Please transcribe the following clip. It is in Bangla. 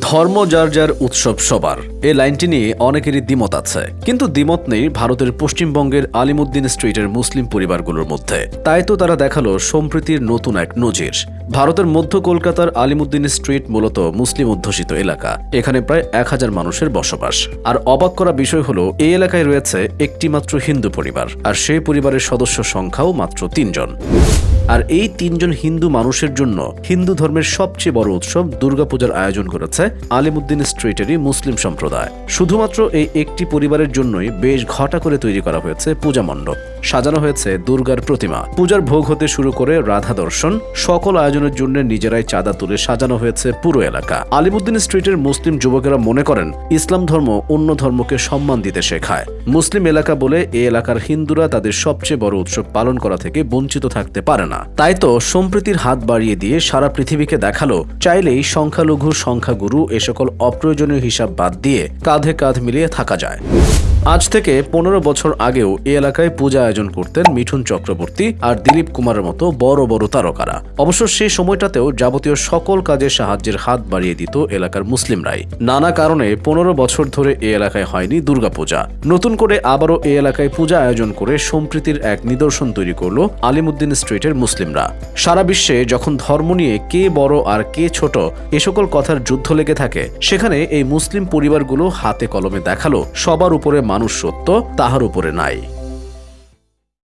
ধর্ম যার যার উৎসব সবার। এই লাইনটি নিয়ে অনেকেরই দ্বিমত আছে। কিন্তু দ্বিমত নেই ভারতের পশ্চিমবঙ্গের আলিমুদ্দিন স্ট্রিটের মুসলিম পরিবারগুলোর মধ্যে। তাই তো তারা দেখাল সম্প্রীতির নতুন এক নজির। ভারতের মধ্য কলকাতার আলিমুদ্দিন স্ট্রিট মূলত মুসলিম অধ্যুষিত এলাকা। এখানে প্রায় এক হাজার মানুষের বসবাস। আর অবাক করা বিষয় হলো, এই এলাকায় রয়েছে একটি মাত্র হিন্দু পরিবার। আর সেই পরিবারের সদস্য সংখ্যাও মাত্র তিনজন। আর এই তিনজন হিন্দু মানুষের জন্য হিন্দু ধর্মের সবচেয়ে বড় উৎসব দুর্গাপূজার আয়োজন করেছে আলিমুদ্দিন স্ট্রিটেরই মুসলিম সম্প্রদায়। শুধুমাত্র এই একটি পরিবারের জন্যই বেশ ঘটা করে তৈরি করা হয়েছে পূজা মণ্ডপ। সাজানো হয়েছে দুর্গার প্রতিমা। পূজার ভোগ হতে শুরু করে রাধা দর্শন। সকল আয়োজনের জন্য নিজেরাই চাঁদা তুলে সাজানো হয়েছে পুরো এলাকা। আলিমুদ্দিন স্ট্রিটের মুসলিম যুবকেরা মনে করেন, ইসলাম ধর্ম অন্য ধর্মকে সম্মান দিতে শেখায়। মুসলিম এলাকা বলে এ এলাকার হিন্দুরা তাদের সবচেয়ে বড় উৎসব পালন করা থেকে বঞ্চিত থাকতে পারে না। তাই তো সম্প্রীতির হাত বাড়িয়ে দিয়ে সারা পৃথিবীকে দেখাল, চাইলেই সংখ্যালঘু, সংখ্যাগুরু এ সকল অপ্রয়োজনীয় হিসাব বাদ দিয়ে কাঁধে কাঁধ মিলিয়ে থাকা যায়। আজ থেকে পনেরো বছর আগেও এ এলাকায় পূজা আয়োজন করতেন মিঠুন চক্রবর্তী আর দিলীপ কুমারের মতো বড় বড় তারকারা। অবশ্য সেই সময়টাতেও যাবতীয় সকল কাজে সাহায্যের হাত বাড়িয়ে দিত এলাকার মুসলিমরাই নানা কারণে পনেরো বছর ধরে এ এলাকায় হয়নি দুর্গাপূজা। নতুন করে আবারও এ এলাকায় পূজা আয়োজন করে সম্প্রীতির এক নিদর্শন তৈরি করল আলিমুদ্দিন স্ট্রিটের মুসলিমরা। সারা বিশ্বে যখন ধর্ম নিয়ে কে বড় আর কে ছোট এ সকল কথার যুদ্ধ লেগে থাকে, সেখানে এই মুসলিম পরিবারগুলো হাতে কলমে দেখাল, সবার উপরে মানুষ সত্য তাহার উপরে নাই।